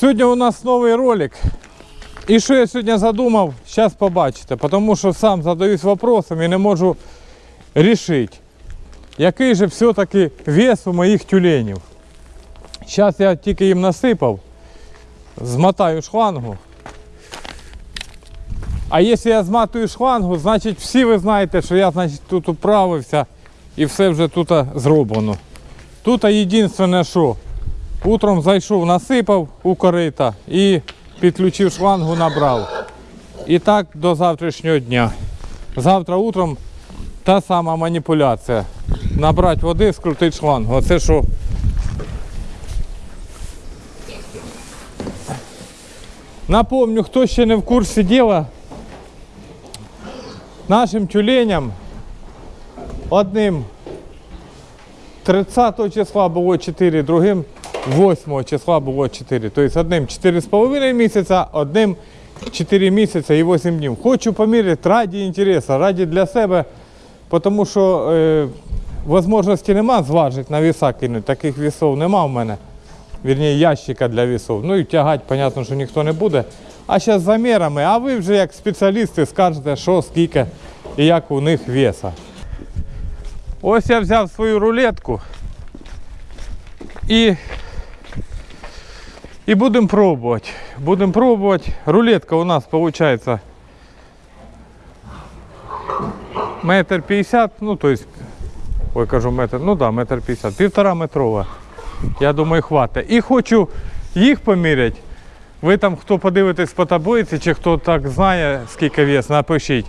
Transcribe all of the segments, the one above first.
Сьогодні у нас новий ролик. І що я сьогодні задумав, зараз побачите, тому що сам задаюсь вопросом і не можу рішити, який же все-таки вес у моїх тюленів. Зараз я тільки їм насипав, змотаю шлангу. А якщо я зматую шлангу, значить всі ви знаєте, що я значить, тут управився і все вже тут зроблено. Тут єдине, що утром зайшов, насипав у корита і підключив шлангу, набрав. І так до завтрашнього дня. Завтра утром та сама маніпуляція. Набрати води, скрутити шлангу. Оце що. Напомню, хто ще не в курсі діла, нашим тюленям одним 30 числа було 4, другим 8 числа було 4. Тобто одним 4,5 місяця, одним 4 місяця і 8 днів. Хочу поміряти раді інтересу, раді для себе, тому що е, можливості нема зважити на віса кинути. Таких вісов нема в мене. Вірніше, ящика для вісов. Ну і тягати, понятно, що ніхто не буде. А зараз замірами, а ви вже як спеціалісти скажете, що, скільки і як у них веса. Ось я взяв свою рулетку і, і будемо пробувати. Будемо пробувати. Рулетка у нас виходить метр п'ятдесят, ну то есть, ой, кажу метр, ну да, метр п'ятдесят, півтора метрова. Я думаю, хватить. І хочу їх поміряти. Ви там, хто подивитесь по таблиці, чи хто так знає, скільки вес, напишіть.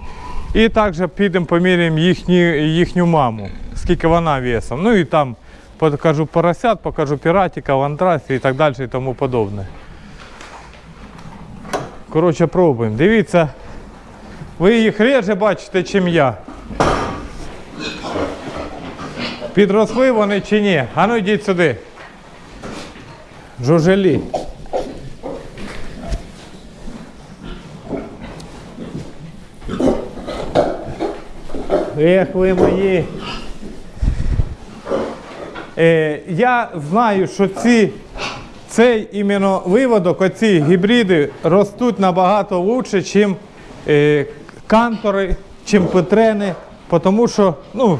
І також підемо поміряємо їхню, їхню маму, скільки вона весом. Ну і там покажу поросят, покажу піратика, ландрасі і так далі і тому подобне. Коротше, пробуємо. Дивіться, ви їх реже бачите, чим я. Підросли вони чи ні? А ну йдіть сюди. Жужелі. Ех, ви мої. Е, я знаю, що ці, цей іменно виводок, оці гібриди ростуть набагато краще, ніж е, кантори, чим петрени, тому що ну,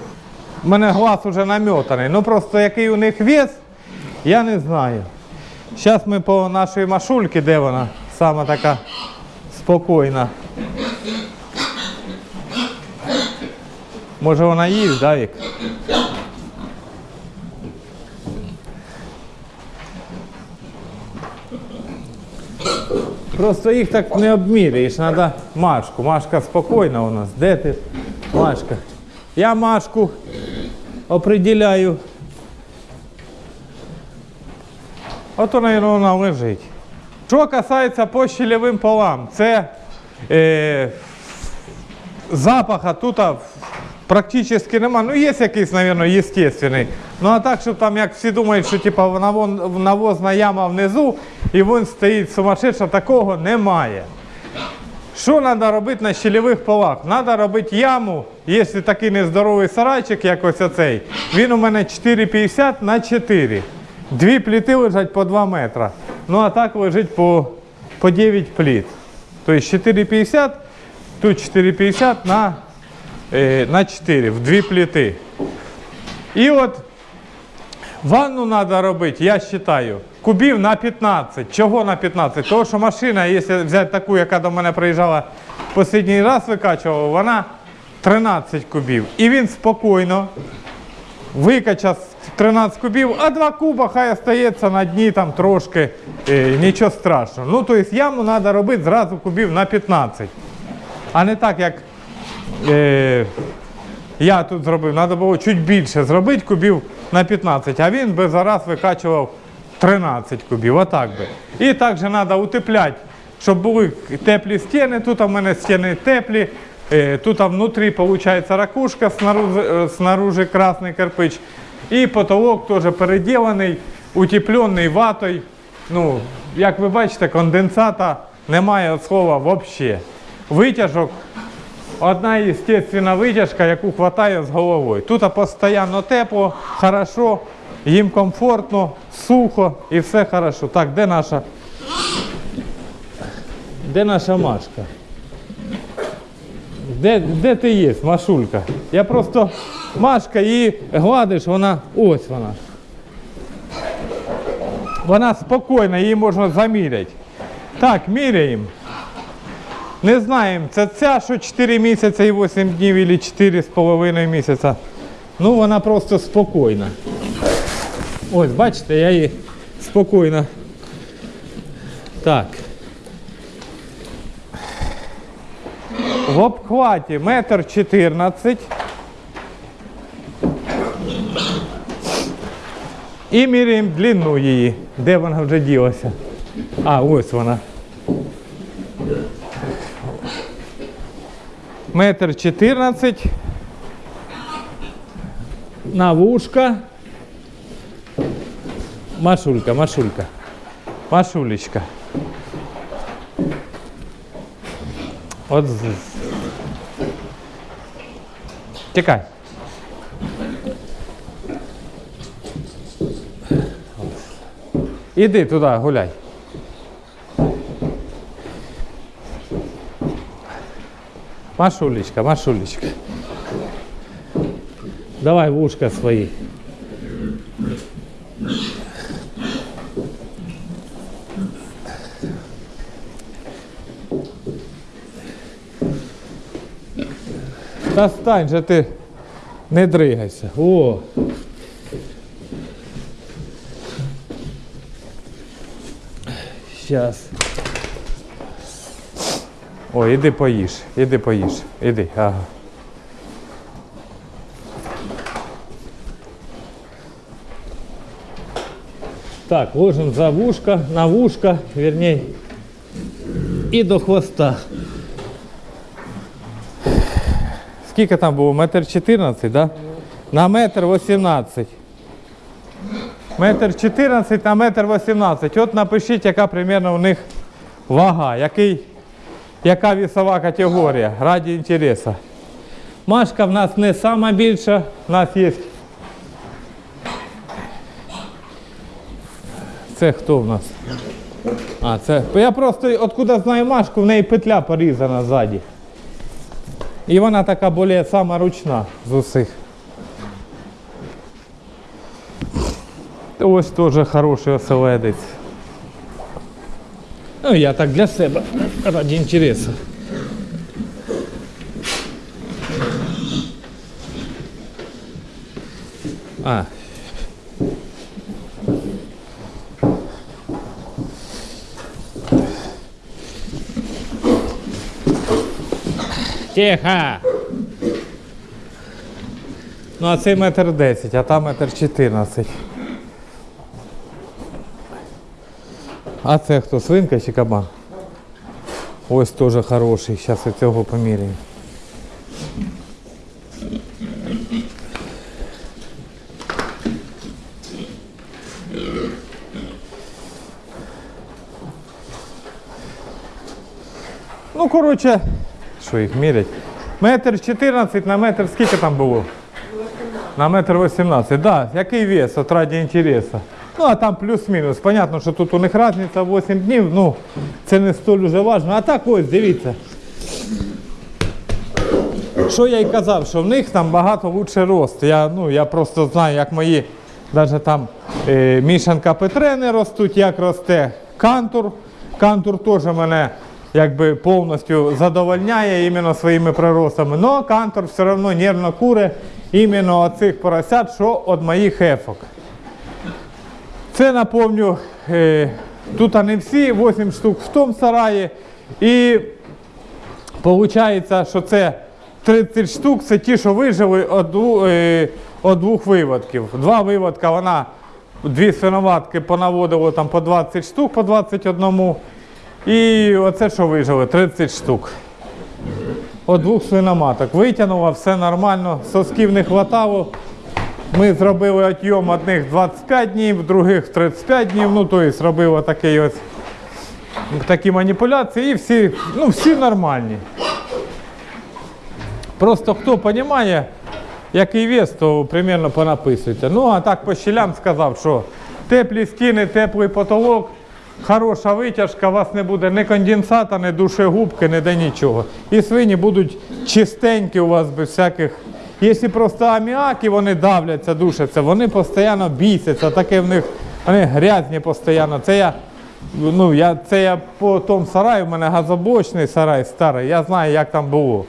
в мене глаз вже намотаний. Ну просто який у них вес, я не знаю. Зараз ми по нашій машульці, де вона сама така спокійна. Може вона їсть, да, Вік? Просто їх так не обміряєш, треба Машку. Машка спокійна у нас. Де ти? Машка. Я Машку определяю. Ото, мабуть, вона лежить. Що касається по полам, це е, запаха тут практично нема. Ну, є якийсь, мабуть, естественний. Ну а так, щоб там, як всі думають, що типу, навозна яма внизу і він стоїть сумасшедша, такого немає. Що треба робити на щелевих полах? Треба робити яму, якщо такий нездоровий сарайчик, як ось оцей. Він у мене 4,50 на 4. Дві пліти лежать по 2 метри. Ну а так лежить по, по 9 пліт. Тобто 4,50, тут 4,50 на, на 4, в дві пліти. І от ванну треба робити, я вважаю, кубів на 15. Чого на 15? Тому що машина, якщо взяти таку, яка до мене приїжджала останній раз викачувала, вона 13 кубів. І він спокійно викачав 13 кубів, а 2 куба хай остається на дні там трошки, е, нічого страшного. Ну, тобто яму треба робити зразу кубів на 15. А не так, як е, я тут зробив. Треба було чуть більше зробити кубів на 15, а він би зараз викачував 13 кубів. Отак би. І також треба утепляти, щоб були теплі стіни. Тут у мене стіни теплі. Е, Тут внутрі виходить ракушка, снаружи, снаружи красний кирпич. І потолок теж переділений, утеплений ватою. Ну, як ви бачите, конденсата немає слова взагалі. Витяжок Одна естественна витяжка, яку вистачає з головою. Тут постійно тепло, хорошо, їм комфортно, сухо і все хорошо. Так, де наша Де наша Машка? Де, де ти є, Машулька? Я просто Машка її гладиш, вона. Ось вона. Вона спокійна, її можна заміряти. Так, міряємо. Не знаємо, це ця, що 4 місяці і 8 днів, або 4,5 місяця. Ну, вона просто спокійна. Ось, бачите, я її спокійно. Так. В обхваті метр 14. І міряємо длину її. Де вона вже ділася? А, ось вона. Метр 14. На вушка. Машулька, Машулька. Машулечка. От Тікай. Іди туди, гуляй. Машулечка, Машулечка. Давай в ушко свои. Та стань же ти, не дригайся. О. Сейчас. О, іди поїж, іди поїж, іди, ага. Так, ложим за вушко, на вушко, вернее, і до хвоста. Скільки там було? Метр 14, да? На метр 18. Метр 14 на метр 18. От напишіть, яка примерно у них вага, який, яка вісова категорія, раді інтересу. Машка в нас не сама більша, в нас є. Це хто в нас? А, це. Я просто откуда знаю Машку, в неї петля порізана ззаді. І вона така більш сама ручна з усіх. Ось теж хороший оселедець. Ну, я так для себе, раді інтересу. А. Тихо! Ну, а цей метр 10, а там метр 14. А це хто, свинка чи кабан? Ось теж хороший, зараз і цього поміряємо. Ну, коротше, що їх мірять? Метр 14 на метр скільки там було? На метр 18, да. Який вес, от раді інтересу. Ну, а там плюс-мінус. Понятно, що тут у них різниця 8 днів, ну, це не столь уже важно. А так ось, дивіться. Що я й казав, що в них там багато лучше рост. Я, ну, я просто знаю, як мої навіть там е, мішанка Петрени ростуть, як росте кантур. Кантур теж мене якби повністю задовольняє іменно своїми приростами. Но кантур все одно нервно куре іменно оцих поросят, що від моїх ефок. Це напомню, е, тут не всі, 8 штук в тому сараї. І виходить, що це 30 штук, це ті, що вижили від е, двох виводків. Два виводка вона, дві свиноватки понаводило там по 20 штук, по 21. І оце, що вижили, 30 штук. От двох свиноматок. Витягнула, все нормально, сосків не хватало. Ми зробили отйом одних 25 днів, других 35 днів. Ну, тобто робили такий ось, такі маніпуляції і всі, ну, всі нормальні. Просто хто розуміє, який вес, то примерно понаписуйте. Ну, а так по щелям сказав, що теплі стіни, теплий потолок, хороша витяжка, у вас не буде ні конденсата, ні душегубки, ніде нічого. І свині будуть чистенькі у вас без всяких. Якщо просто аміак і вони давляться, душаться, вони постійно бісяться, таке в них, вони грязні постійно. Це я, ну, я, це я по тому сараю, у мене газоблочний сарай старий, я знаю, як там було.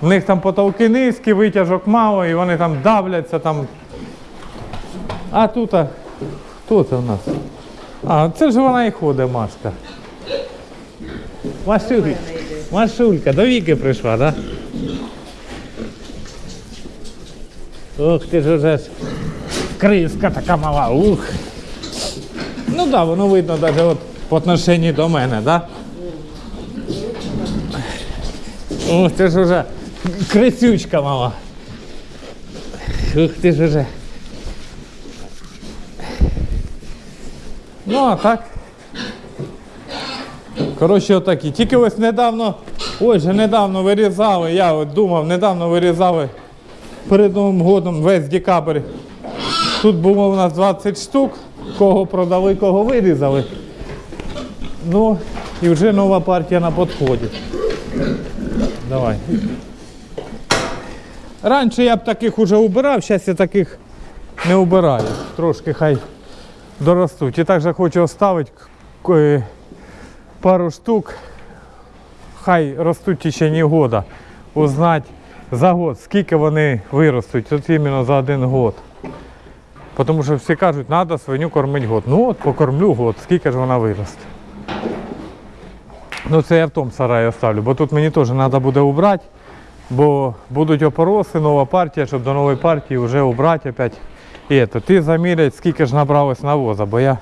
В них там потолки низькі, витяжок мало, і вони там давляться там. А тут, хто це у нас? А, це ж вона і ходить, Машка. Машулька, Машулька, до віки прийшла, так? Да? Ох, ти ж уже ж криска така мала, ух. Ну так, да, воно видно навіть от по отношенню до мене, так? Да? Ух, ти ж уже крисючка мала. Ух ти ж уже. Ну, а так. Коротше, отакі. Тільки ось недавно, ой же недавно вирізали, я от думав, недавно вирізали перед Новим годом весь декабрь. Тут було у нас 20 штук, кого продали, кого вирізали. Ну, і вже нова партія на підході. Давай. Раніше я б таких уже убирав, зараз я таких не убираю. Трошки хай доростуть. І також хочу оставити е, пару штук, хай ростуть в течение года. Узнати за год, скільки вони виростуть, от іменно за один год. Тому що всі кажуть, треба свиню кормити год. Ну от покормлю год, скільки ж вона виросте. Ну це я в тому сараї оставлю, бо тут мені теж треба буде убрати, бо будуть опороси, нова партія, щоб до нової партії вже убрати опять. І это, ти заміряй, скільки ж набралось навоза, бо я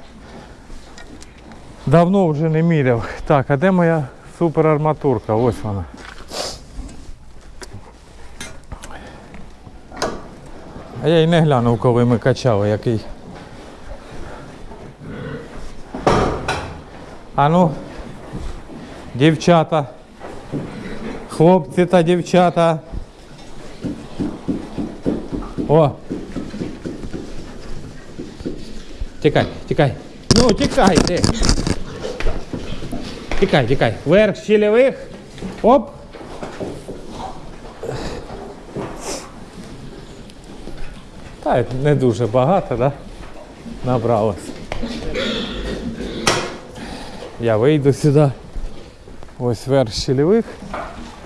давно вже не міряв. Так, а де моя суперарматурка? Ось вона. А я й не глянув, коли ми качали, який. А ну, дівчата, хлопці та дівчата. О, Тікай, тікай. Ну, тікай ти. Тікай, тікай. Верх щелевих. Оп. Та не дуже багато, да? Набралось. Я вийду сюди. Ось верх щелевих.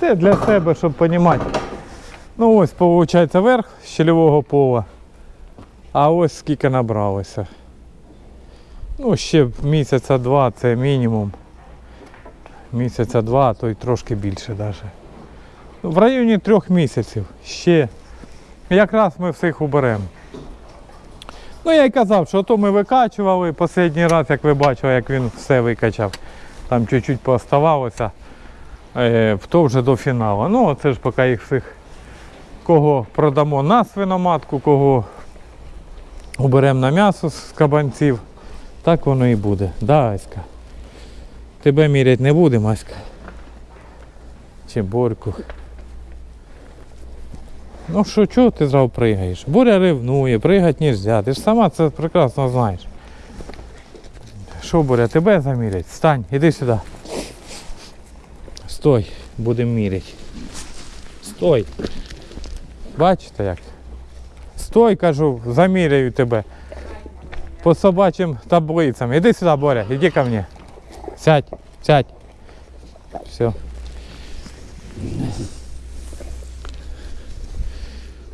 Це для себе, щоб розуміти. Ну ось, виходить, верх щелевого пола. А ось скільки набралося. Ну, ще місяця два це мінімум. Місяця два, а то й трошки більше навіть. В районі трьох місяців ще. Якраз ми всіх уберемо. Ну я й казав, що то ми викачували останній раз, як ви бачили, як він все викачав. Там чуть-чуть пооставалося, е, то вже до фіналу. Ну, це ж поки їх всіх кого продамо на свиноматку, кого уберемо на м'ясо з кабанців. Так воно і буде. Да, Аська. Тебе міряти не будемо, Аська. Чи Борьку. Ну що, чого ти зразу пригаєш? Боря ревнує, пригати не можна. Ти ж сама це прекрасно знаєш. Що, Боря, тебе замірять? Стань, іди сюди. Стой, будемо міряти. Стой. Бачите як? Стой, кажу, заміряю тебе по собачим таблицам. Іди сюди, Боря, іди ко мне. Сядь, сядь. Все.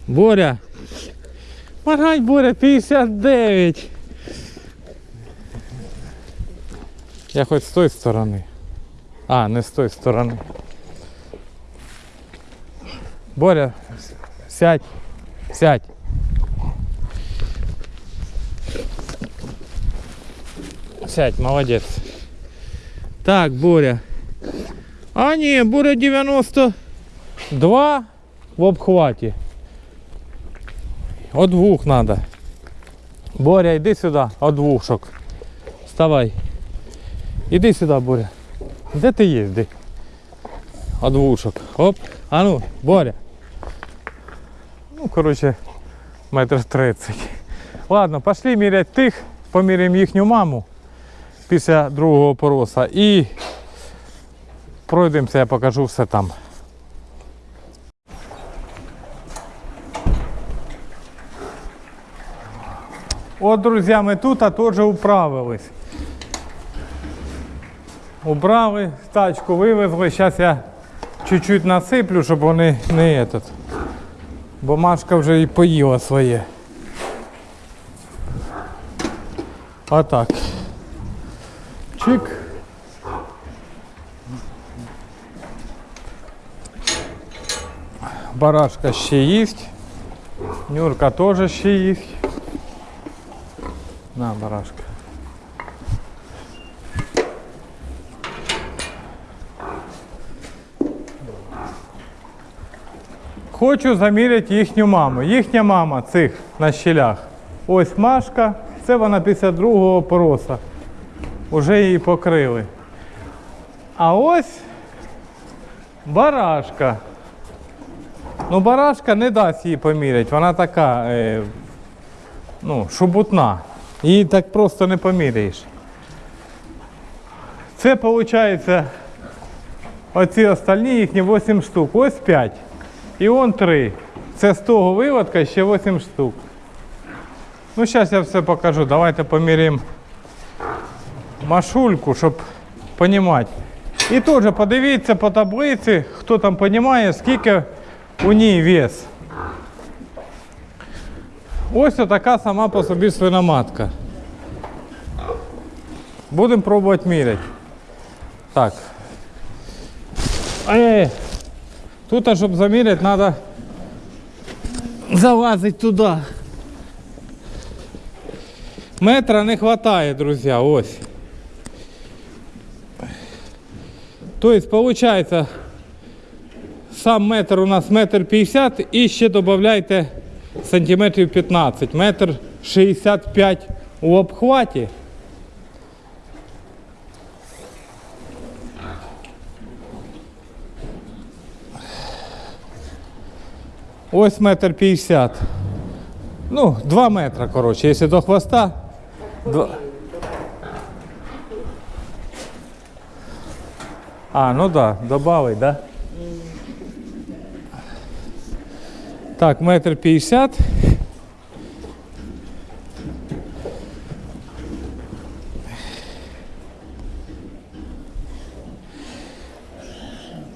Боря. Моргай, Боря, 59. Я хоч з тої сторони. А, не з тої сторони. Боря, сядь, сядь. Сядь, молодець. Так, Боря. А ні, Боря 92 в обхваті. От двух надо. Боря, йди сюди, от двушок. Вставай. Іди сюди, Боря. Де ти? Де? От двушок. Оп. А ну, Боря. Ну, коротше, метр тридцять. Ладно, пошли міряти тих, поміряємо їхню маму. після другого пороса. І пройдемося, я покажу все там. От, друзі, ми тут а теж управились. Убрали, тачку вивезли. Зараз я чуть-чуть насиплю, щоб вони не этот. Бо Машка вже і поїла своє. Отак. Чик. Барашка ще їсть. Нюрка теж ще їсть. На, барашка. Хочу заміряти їхню маму. Їхня мама цих на щелях. Ось Машка, це вона після другого пороса. Уже її покрили. А ось барашка. Ну, барашка не дасть її поміряти. Вона така, е, ну, шубутна. Її так просто не поміряєш. Це виходить оці остальні їхні 8 штук. Ось 5. І он 3. Це з того виводка ще 8 штук. Ну, зараз я все покажу. Давайте поміряємо машульку, щоб розуміти. І теж подивіться по таблиці, хто там розуміє, скільки у ній вес. Ось така сама по собі свиноматка. Будемо пробувати міряти. Так. Ай, Тут, щоб заміряти, треба залазити туди. Метра не вистачає, друзі, ось. Тобто, виходить, сам метр у нас метр 50 і ще додайте сантиметрів 15, метр 65 у обхваті. Ось метр 50. Ну, 2 метра, коротше, якщо до хвоста. Два... А, ну да, добавить, да? Так, метр 50.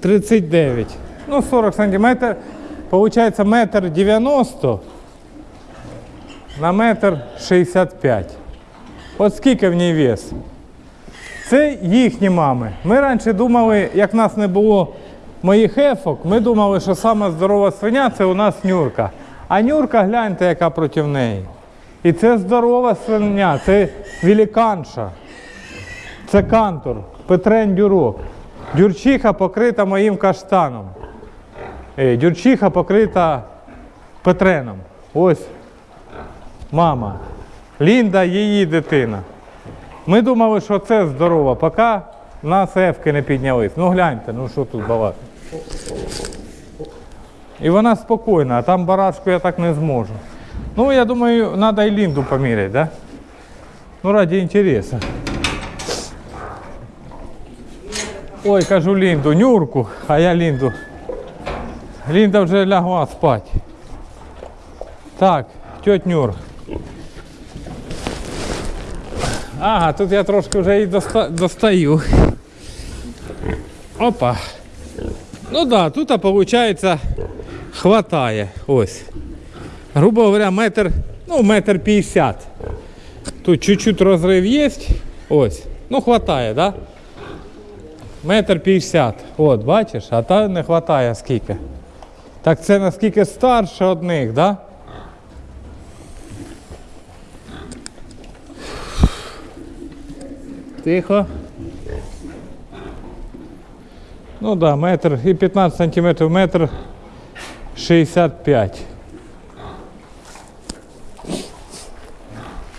Тридцять дев'ять. Ну, 40 сантиметрів. Получается метр 90 на метр 65. От скільки в ній вес? Це їхні мами. Ми раніше думали, як нас не було моїх ефок, ми думали, що сама здорова свиня це у нас нюрка. А нюрка, гляньте, яка проти неї. І це здорова свиня, це великанша. Це кантор, Петрен Дюрок. Дюрчиха покрита моїм каштаном. Дюрчиха покрита Петреном. Ось мама. Лінда її дитина. Ми думали, що це здорово, поки нас ефки не піднялись. Ну гляньте, ну що тут балакати. І вона спокійна, а там барашку я так не зможу. Ну, я думаю, треба і Лінду поміряти, да? Ну, раді інтересу. Ой, кажу Лінду, Нюрку, а я Лінду. Лінда вже лягла спати. Так, тьоть Нюр. Ага, тут я трошки вже і доста... достаю. Опа. Ну да, тут виходить хватає. Ось. Грубо говоря, метр, ну, метр п'ятдесят. Тут чуть-чуть розрив є. Ось. Ну, хватає, да? Метр п'ятдесят. От, бачиш, а та не хватає скільки. Так це наскільки старше одних, да? Тихо. Ну да, метр і 15 сантиметрів, метр 65.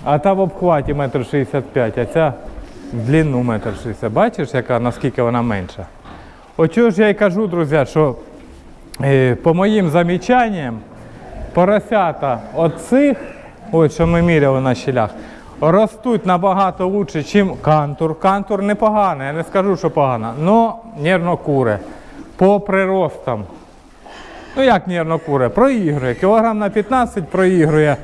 А та в обхваті метр 65, а ця в длину метр 60. Бачиш, яка, наскільки вона менша? Очого ж я й кажу, друзі, що е, по моїм замічанням, поросята оцих, ось що ми міряли на щелях, ростуть набагато лучше, ніж кантур. Кантур непоганий, я не скажу, що погано, але нервно куре. По приростам. Ну як нервно куре? Проігрує. Кілограм на 15 проігрує.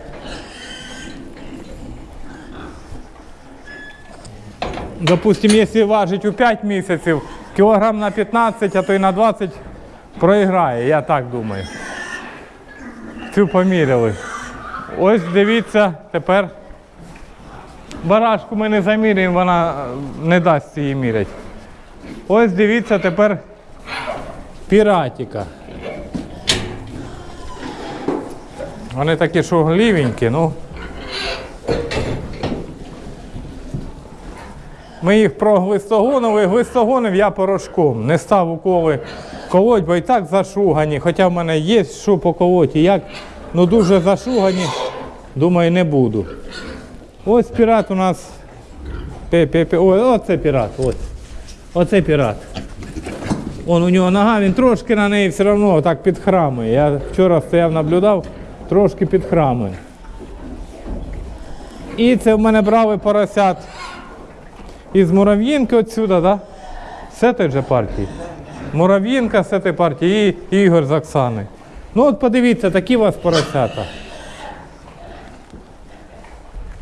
Допустим, якщо важить у 5 місяців, кілограм на 15, а то й на 20 проіграє, я так думаю. Цю поміряли. Ось дивіться, тепер барашку ми не заміряємо, вона е, не дасть її міряти. Ось дивіться тепер піратіка. Вони такі, що глівенькі, ну. Ми їх проглистогонили, глистогонив я порошком. Не став уколи колоть, бо і так зашугані. Хоча в мене є що поколоть і як, ну дуже зашугані, думаю, не буду. Ось пірат у нас. Ой, оце пірат, ось. Оце пірат. Он у нього нога, він трошки на неї все одно так підхрамує. Я вчора стояв, наблюдав, трошки підхрамує. І це в мене брали поросят із Мурав'їнки отсюда, да? З цієї же партії. Мурав'їнка з цієї партії і Ігор з Оксани. Ну от подивіться, такі у вас поросята.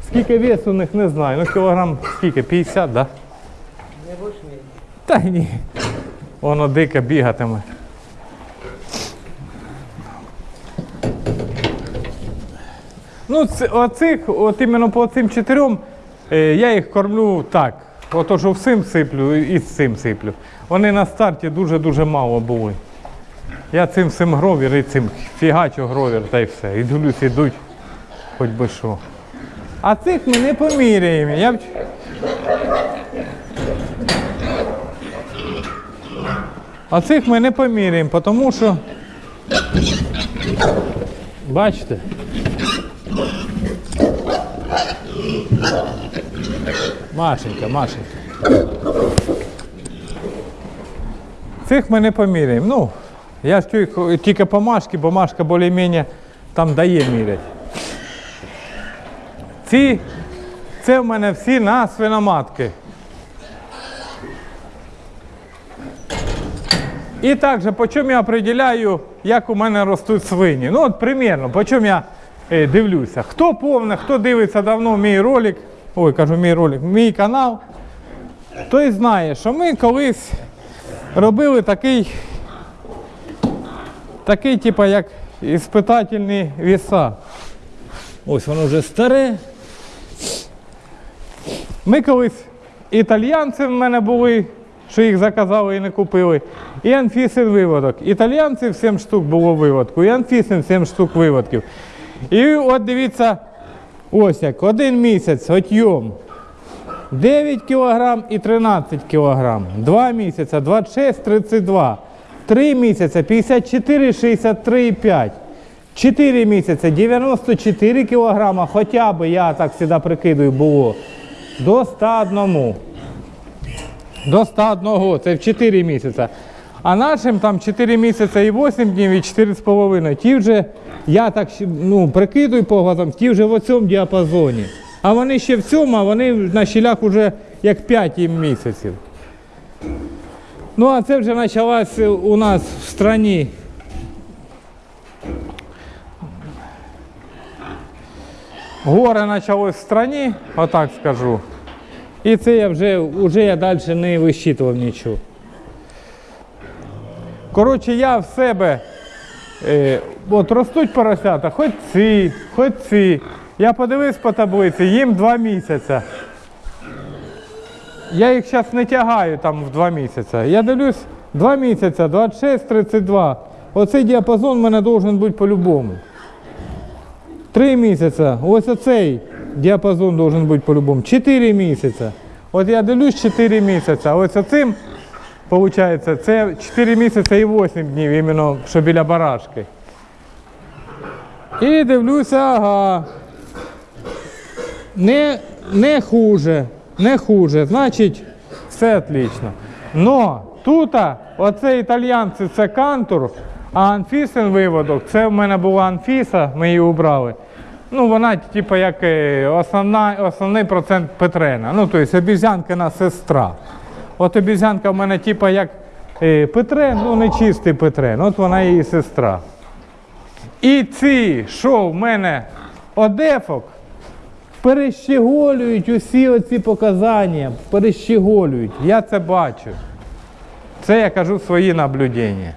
Скільки весу у них не знаю. Ну кілограм скільки? 50, да? Не мені? Та ні. Воно дике бігатиме. Ну, оцих, от іменно по цим чотирьом, е, я їх кормлю так. Ото що всім сиплю і з цим сиплю. Вони на старті дуже-дуже мало були. Я цим всім гровір і цим фігачу гровір та й все. І дивлюсь, ідуть, хоч би що. А цих ми не поміряємо. Я... А цих ми не поміряємо, тому що. Бачите? Машенька, Машенька. Цих ми не поміряємо. Ну, я ж тільки, тільки по бо Машка більш-менш там дає міряти. Ці, це в мене всі на свиноматки. І також, по чому я определяю, як у мене ростуть свині. Ну, от примірно, по чому я е, дивлюся. Хто повне, хто дивиться давно мій ролик, ой, кажу, мій ролик, мій канал, той знає, що ми колись робили такий, такий, типу, як іспитательні віса. Ось воно вже старе. Ми колись італійці в мене були, що їх заказали і не купили. І Анфісин виводок. Італійців 7 штук було виводку, і Анфісин 7 штук виводків. І от дивіться, ось як, один місяць отйом. 9 кг і 13 кг. 2 місяця 26, 32. 3 місяця 54, 63 5. 4 місяці 94 кг, хоча б я так завжди прикидую було. До 101. До 101, це в 4 місяці. А нашим там 4 місяці і 8 днів, і 4,5. Ті вже, я так ну, прикидую по глазам, ті вже в цьому діапазоні. А вони ще в цьому, а вони на щілях вже як 5 місяців. Ну, а це вже почалась у нас в страні. Горе почалось в страні, отак скажу. І це я вже, вже я далі не вищитував нічого. Коротше, я в себе, е, от ростуть поросята, хоч ці, хоч ці. Я подивився по таблиці, їм два місяці. Я їх зараз не тягаю там в два місяці. Я дивлюсь, два місяці, 26, 32. Оцей діапазон в мене должен бути по-любому. Три місяці. Ось оцей діапазон должен бути по-любому. Чотири місяці. От я дивлюсь 4 місяці. Ось оцим, виходить, це 4 місяці і 8 днів, іменно, що біля барашки. І дивлюся, ага. Не, не хуже, не хуже. Значить, все отлично. Но тут, оце італьянці, це кантур, а анфісин виводок, це в мене була анфіса, ми її убрали. Ну, вона, типу, як е, основна, основний процент Петрена. Ну, тобто обізянкина сестра. От обізянка в мене, типу, як е, Петрен, ну не чистий Петрен, от вона її сестра. І ці, що в мене одефок, перещеголюють усі оці показання, перещеголюють. Я це бачу. Це я кажу свої наблюдення.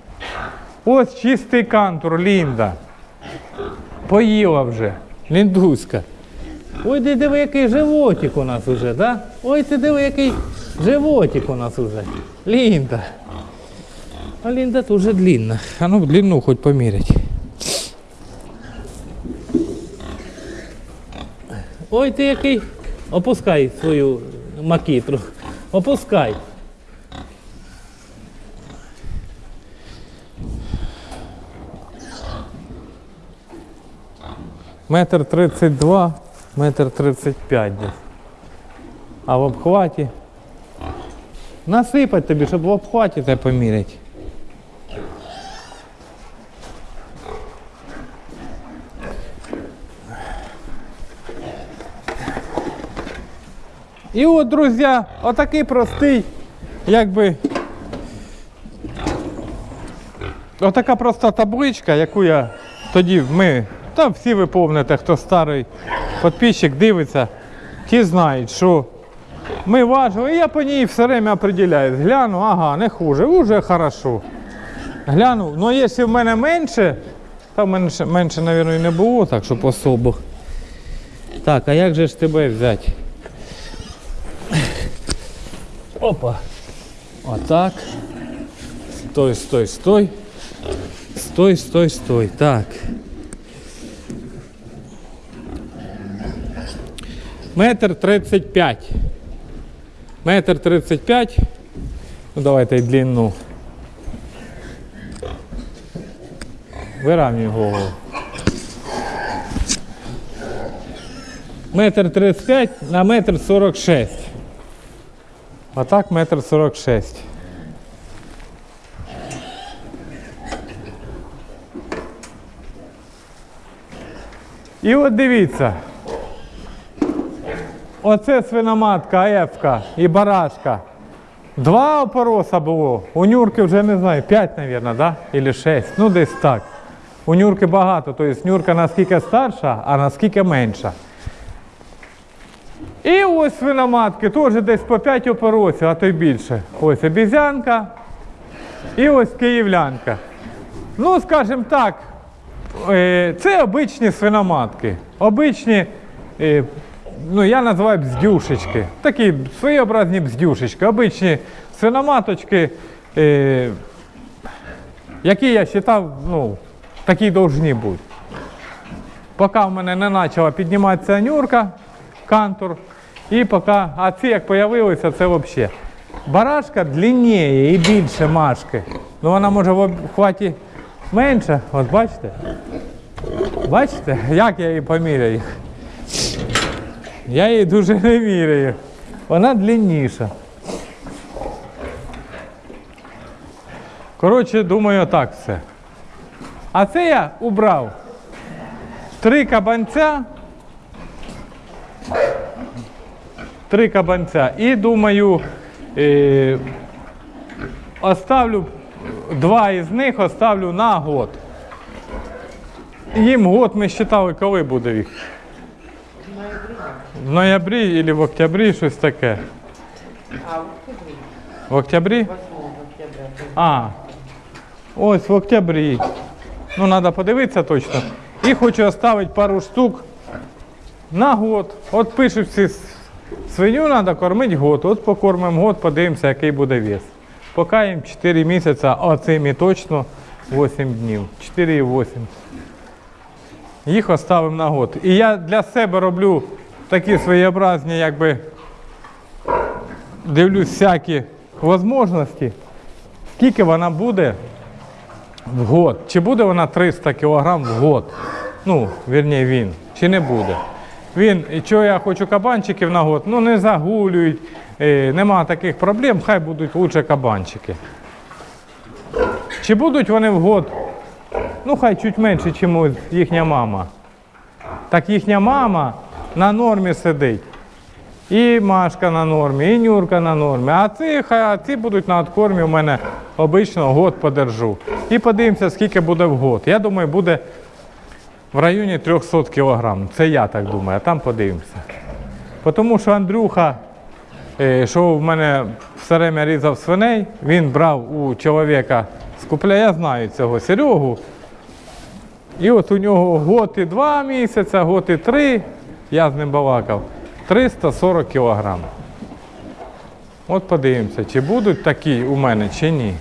Ось чистий кантур, Лінда. Поїла вже. Ліндуська. Ой, ти диви, який животик у нас уже, да? Ой, ти диви, який животик у нас уже. Лінда. А Лінда дуже длинна. А ну длину хоч помірять. Ой, ти який. Опускай свою макітру. Опускай. Метр тридцять два, метр тридцять п'ять десь. А в обхваті. Насипать тобі, щоб в обхваті тебе поміряти. І от, друзі, отакий простий, якби. Отака проста табличка, яку я тоді ми, та всі ви помните, хто старий підписчик дивиться, ті знають, що ми важили, і я по ній все время определяюсь. Гляну, ага, не хуже, вже хорошо. Гляну, ну якщо в мене менше, та менше, менше, мабуть, і не було, так щоб особо. Так, а як же ж тебе взяти? Опа. Отак. Стой, стой, стой. Стой, стой, стой. Так. Метр тридцять п'ять. Метр тридцять п'ять. Ну давайте й длину. Виравнюй голову. Метр тридцять п'ять на метр сорок шесть. А так метр сорок шесть. І от дивіться. Оце свиноматка, аефка і барашка. Два опороса було. У Нюрки вже не знаю, п'ять, мабуть, да? Или шесть. Ну десь так. У Нюрки багато, тобто Нюрка наскільки старша, а наскільки менша. І ось свиноматки теж десь по 5 опоросів, а то й більше. Ось обізянка і ось київлянка. Ну, скажімо так, е, це обичні свиноматки. Обичні, е, ну я називаю бздюшечки. Такі своєобразні бздюшечки, обичні свиноматочки, е, які я вважав, ну, такі повинні бути. Поки в мене не почала підніматися нюрка, кантур, і поки, а ці як з'явилися, це взагалі. Барашка длинніє і більше машки. Ну вона може в обхваті менше. От бачите? Бачите, як я її поміряю? Я її дуже не міряю. Вона длинніша. Коротше, думаю, так все. А це я убрав три кабанця. Три кабанця. І думаю, е, оставлю два із них оставлю на год. Їм год ми вважали, коли буде їх. В ноябрі або в октябрі щось таке. А в октябре, В октябрі? 8 октября. А, ось в октябрі. Ну, треба подивитися точно. І хочу оставити пару штук на год. От пишуть всі, свиню треба кормити год. От покормимо год, подивимося, який буде вес. Поки їм 4 місяці, а цим і точно 8 днів. 4 і 8. Їх оставимо на год. І я для себе роблю такі своєобразні, якби дивлюсь всякі можливості. Скільки вона буде в год? Чи буде вона 300 кг в год? Ну, вірні, він. Чи не буде? Він, чого я хочу кабанчиків на год? Ну не загулюють, е, нема таких проблем, хай будуть лучше кабанчики. Чи будуть вони в год? Ну, хай чуть менше, ніж їхня мама. Так їхня мама на нормі сидить. І Машка на нормі, і Нюрка на нормі. А ці, а ці будуть на откормі у мене обично год подержу. І подивимося, скільки буде в год. Я думаю, буде в районі 300 кг. Це я так думаю, а там подивимося. Тому що Андрюха, е, що в мене все время різав свиней, він брав у чоловіка скупля, я знаю цього Серегу. І от у нього год і два місяці, год і три, я з ним балакав, 340 кілограм. От подивимося, чи будуть такі у мене, чи ні.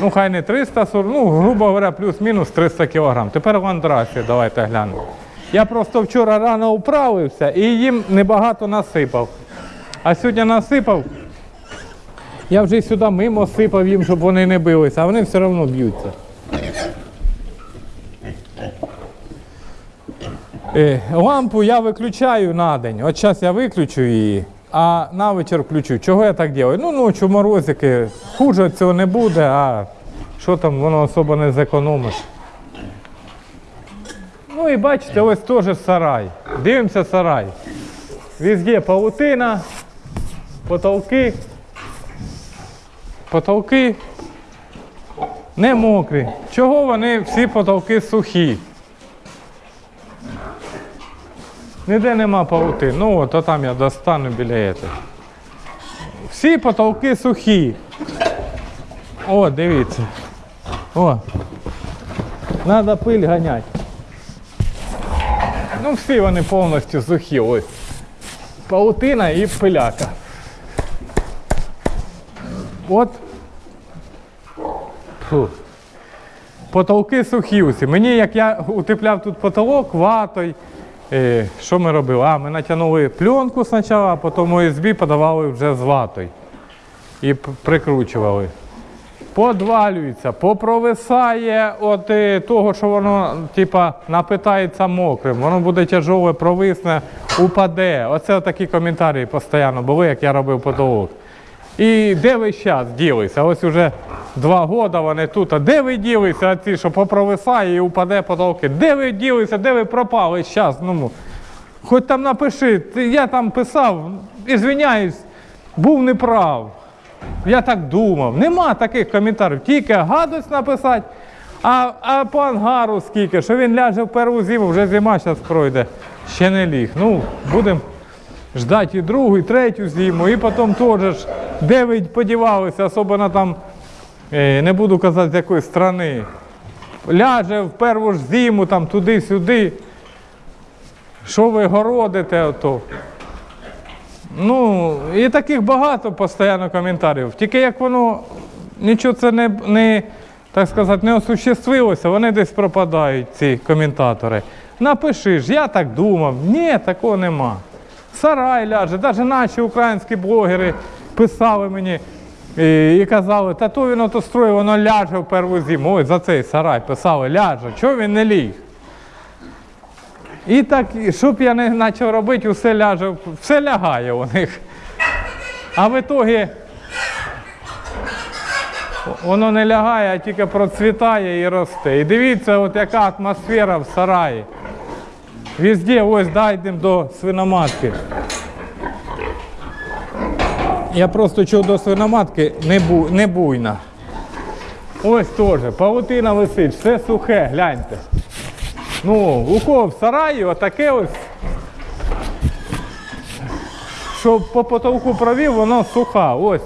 Ну, хай не 340, ну, грубо говоря, плюс-мінус 300 кілограм. Тепер в Андрасі, давайте глянемо. Я просто вчора рано управився і їм небагато насипав. А сьогодні насипав. Я вже сюди мимо сипав їм, щоб вони не билися, а вони все одно б'ються. Лампу я виключаю на день. От зараз я виключу її, а на вечір включу. Чого я так роблю? Ну, ночі морозики, хуже цього не буде, а що там воно особо не зекономиш. Ну і бачите, ось теж сарай. Дивимося сарай. Везде паутина, потолки. Потолки не мокрі. Чого вони всі потолки сухі? Ніде нема паути. Ну от, а там я достану біля этого. Всі потолки сухі. О, дивіться. О. Надо пиль ганяти. Ну, всі вони повністю сухі. Ось. Паутина і пиляка. От. Фу. Потолки сухі усі. Мені, як я утепляв тут потолок ватою, е, що ми робили? А, ми натягнули пленку спочатку, а потім ОСБ подавали вже з ватою. І прикручували. Подвалюється, попровисає от е, того, що воно типа напитається мокрим, воно буде тяжове, провисне, упаде. Оце такі коментарі постійно були, як я робив потолок. І де ви зараз ділися? Ось уже два роки вони тут. А де ви ділися? А ці, що попровисає і упаде потолки? Де ви ділися? Де ви пропали зараз? Ну, хоч там напиши, я там писав, ізвиняюсь, був неправ. Я так думав. Нема таких коментарів. Тільки гадость написати, а, а по ангару скільки, що він ляже в першу зиму, вже зима зараз пройде. Ще не ліг. Ну, будемо ждати і другу, і третю зиму, і потім теж, де ви подівалися, особливо там, е, не буду казати з якої страни. Ляже в першу ж зиму, там туди-сюди. Що ви городите ото? Ну, і таких багато постійно коментарів. Тільки як воно нічого це не, не так сказати, не осуществилося, вони десь пропадають, ці коментатори. Напиши ж, я так думав. Ні, такого нема. Сарай ляже, навіть наші українські блогери писали мені і, і казали, та то він ото строїв, воно ляже в першу зиму. Ой, за цей сарай писали, ляже, чого він не ліг? І так, щоб я не почав робити, все ляже, все лягає у них. А в ітогі воно не лягає, а тільки процвітає і росте. І дивіться, от яка атмосфера в сараї. Везде, ось дійдемо до свиноматки. Я просто чув до свиноматки не, бу, буйна. Ось теж, павутина висить, все сухе, гляньте. Ну, у кого в сараї отаке ось. Щоб по потолку провів, воно суха. Ось.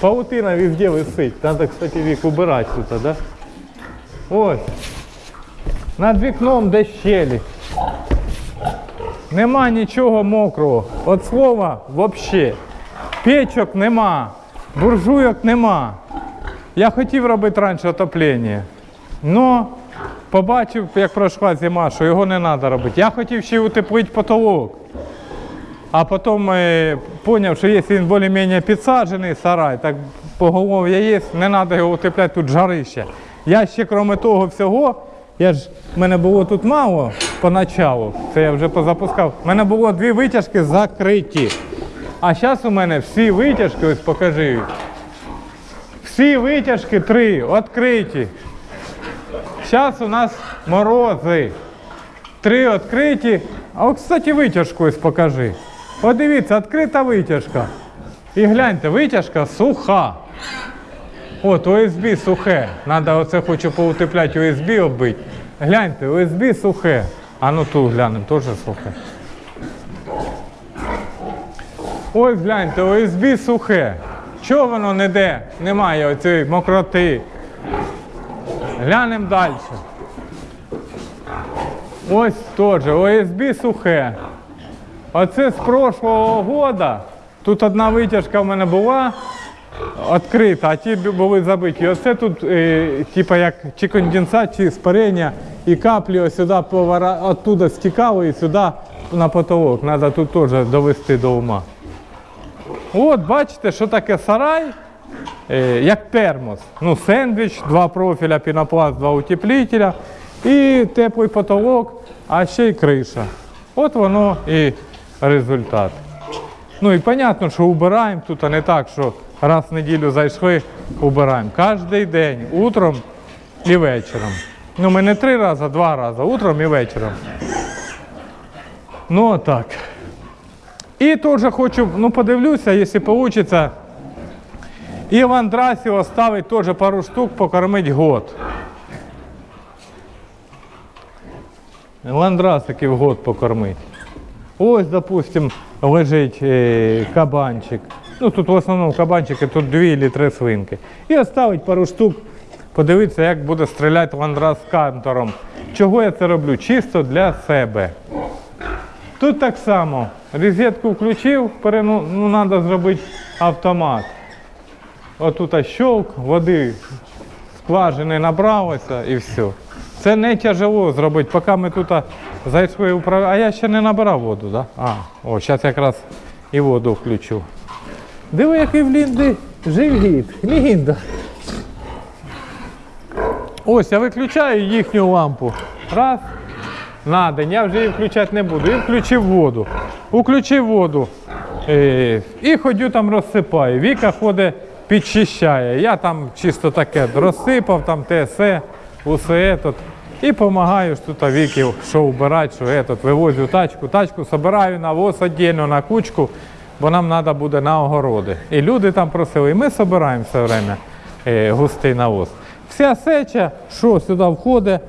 Паутина везде висить. Треба, кстати, вік убирати тут, да? Ось. Над вікном де щелі. Нема нічого мокрого. От слова взагалі. Печок нема, буржуйок нема. Я хотів робити раніше отоплення. Но побачив, як пройшла зима, що його не треба робити. Я хотів ще утеплити потолок. А потім е, зрозумів, що якщо він більш-менш підсаджений сарай, так поголов'я є, не треба його утепляти, тут жарище. Я ще, крім того всього, я ж, мене було тут мало поначалу, це я вже позапускав. У мене було дві витяжки закриті. А зараз у мене всі витяжки, ось покажи. Всі витяжки три відкриті. Зараз у нас морози. Три відкриті. А от, кстати, витяжку ось покажи. От дивіться, відкрита витяжка. І гляньте, витяжка суха. От, ОСБ сухе. Надо оце хочу поутепляти ОСБ оббити. Гляньте, ОСБ сухе. А ну тут глянемо, теж сухе. Ось гляньте, ОСБ сухе. Чого воно не де? Немає оцієї мокроти. Глянемо далі. Ось теж ОСБ сухе. Оце з прошлого года. Тут одна витяжка в мене була відкрита, а ті були забиті. Оце тут, е, типа як чи конденсат, чи спарення, і каплі ось сюди повара, оттуда стікали і сюди на потолок. Треба тут теж довести до ума. От, бачите, що таке сарай, е, як термос. Ну, сендвіч, два профіля, пінопласт, два утеплителя і теплий потолок, а ще й криша. От воно і результат. Ну і зрозуміло, що убираємо тут, а не так, що раз в неділю зайшли, убираємо. Кожен день, утром і вечором. Ну, ми не три рази, а два рази, утром і вечором. Ну, отак. І теж хочу, ну подивлюся, якщо вийде, і в Андрасі оставить теж пару штук покормить год. Ландрасиків год покормить. Ось, допустим, лежить е, кабанчик. Ну тут в основному кабанчики, тут дві чи три свинки. І оставить пару штук, подивитися, як буде стріляти ландрас з кантором. Чого я це роблю? Чисто для себе. Тут так само. Розетку включив, пере- ну, треба зробити автомат. Отут щелк, води скважини набралося і все. Це не тяжело зробити, поки ми тут зайшли в А я ще не набирав воду, да? А, о, зараз якраз і воду включу. Диви, який в Лінди живіт. Лінда. Ось, я виключаю їхню лампу. Раз. На день. Я вже її включати не буду. І включив воду. Включив воду. Е, і ходю там розсипаю. Віка ходить, підчищає. Я там чисто таке розсипав, там те все, усе тут. І допомагаю тут Віки, що вбирати, що етот, вивозю тачку. Тачку собираю на воз віддільно на кучку, бо нам треба буде на огороди. І люди там просили, і ми збираємо все время е, густий навоз. Вся сеча, що сюди входить,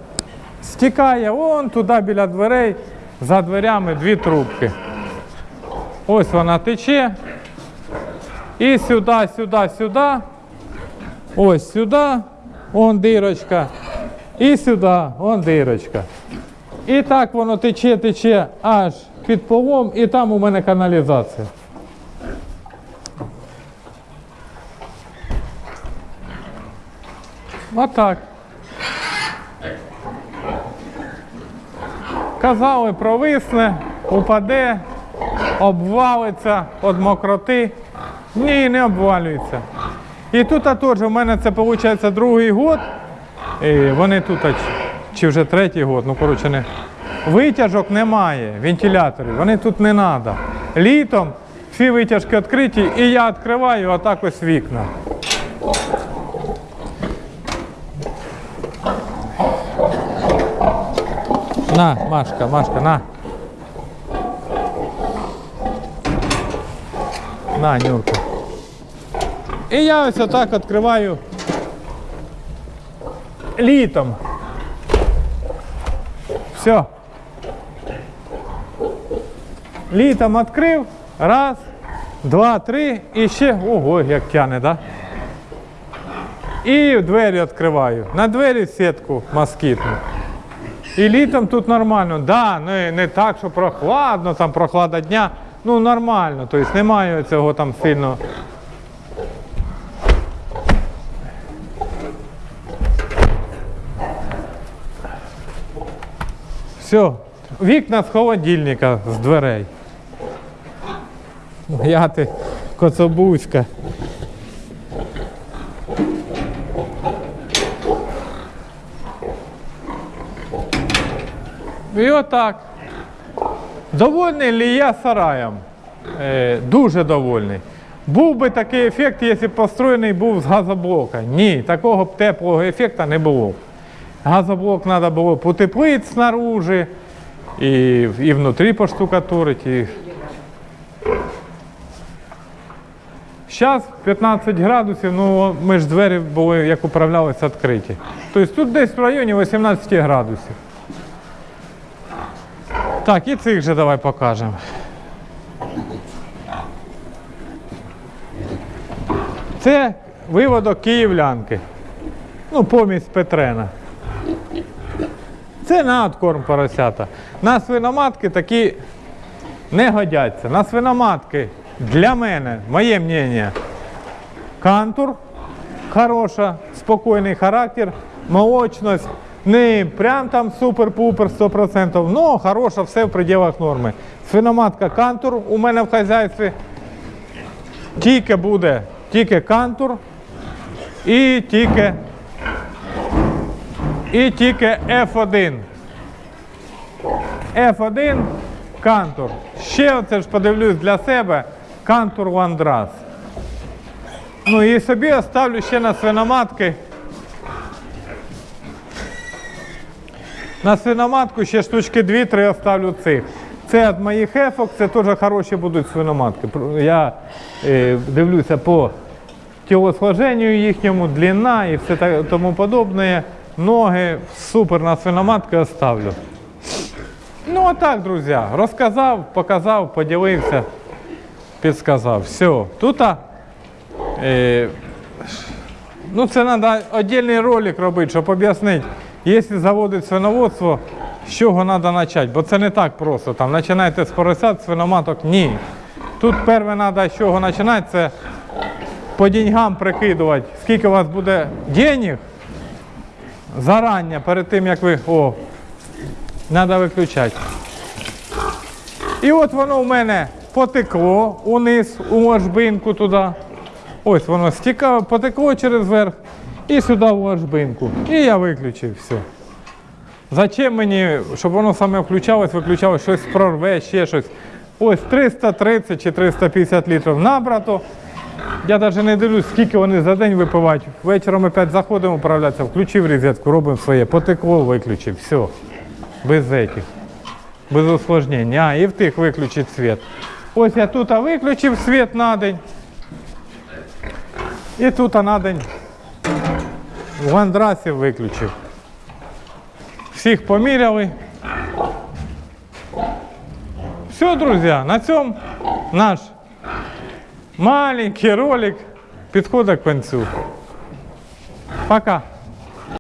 стікає вон туди біля дверей, за дверями дві трубки. Ось вона тече. І сюди, сюди, сюди. Ось сюди, вон дирочка. І сюди, вон дирочка. І так воно тече, тече аж під полом, і там у мене каналізація. Отак. Казали, провисне, упаде, обвалиться від мокроти. Ні, не обвалюється. І тут теж у мене це виходить другий год. І вони тут, чи- вже третій год, ну коротше не. Витяжок немає, вентиляторів, вони тут не треба. Літом всі витяжки відкриті, і я відкриваю отак ось вікна. На, Машка, Машка, на. На, Нюрка. І я ось отак відкриваю літом. Все. Літом відкрив. Раз, два, три. І ще. Ого, як тяне, да? І двері відкриваю. На двері сітку москітну. І літом тут нормально. Да, не, не так, що прохладно, там прохлада дня. Ну нормально, тобто немає цього там сильно. Все, вікна з холодильника, з дверей. Я ти коцобузька. І отак. Довольний ли я сараєм? Е, дуже довольний. Був би такий ефект, якщо б построєний був з газоблока. Ні, такого б теплого ефекту не було. Газоблок треба було потеплити снаружи, і, і внутрі поштукатурить. І... Зараз 15 градусів, ну ми ж двері були, як управлялися, відкриті. Тобто тут десь в районі 18 градусів. Так, і цих же давай покажемо. Це виводок київлянки. Ну, помість Петрена. Це надкорм поросята. На свиноматки такі не годяться. На свиноматки для мене, моє мнення, кантур хороша, спокійний характер, молочність. Не прям там супер-пупер 100%, но хороша, все в пределах норми. Свиноматка кантур у мене в хазяйстві. Тільки буде тільки кантур і тільки і тільки F1. F1 кантур. Ще оце ж подивлюсь для себе кантур Ландрас. Ну і собі оставлю ще на свиноматки. На свиноматку ще штучки 2-3 оставлю цих. Це від моїх ефок, це теж хороші будуть свиноматки. Я е, дивлюся по тілосложенню їхньому, длина і все та- тому подобне. Ноги супер на свиноматки оставлю. Ну отак, друзі, розказав, показав, поділився, підсказав. Все. Тут а, е, ну це треба окремий ролик робити, щоб об'яснити, якщо заводить свиноводство, з чого треба почати. Бо це не так просто. Там починайте з поросят, свиноматок. Ні. Тут перше треба з чого починати, це по деньгам прикидувати, скільки у вас буде денег зарані, перед тим як ви. О, треба виключати. І от воно в мене потекло униз, у ложбинку туди. Ось воно стікало, потекло через верх і сюди в ложбинку. І я виключив все. Зачем мені, щоб воно саме включалось, виключалось, щось прорве, ще щось. Ось 330 чи 350 літрів набрато. Я навіть не дивлюсь, скільки вони за день випивають. Вечором опять заходимо управлятися, включив розетку, робимо своє, потекло, виключив, все. Без этих. Без усложнень. А, і в тих виключить світ. Ось я тут виключив світ на день. І тут на день в ландрасі виключив. Всіх поміряли. Все, друзі, на цьому наш маленький ролик підходить к концу. Пока.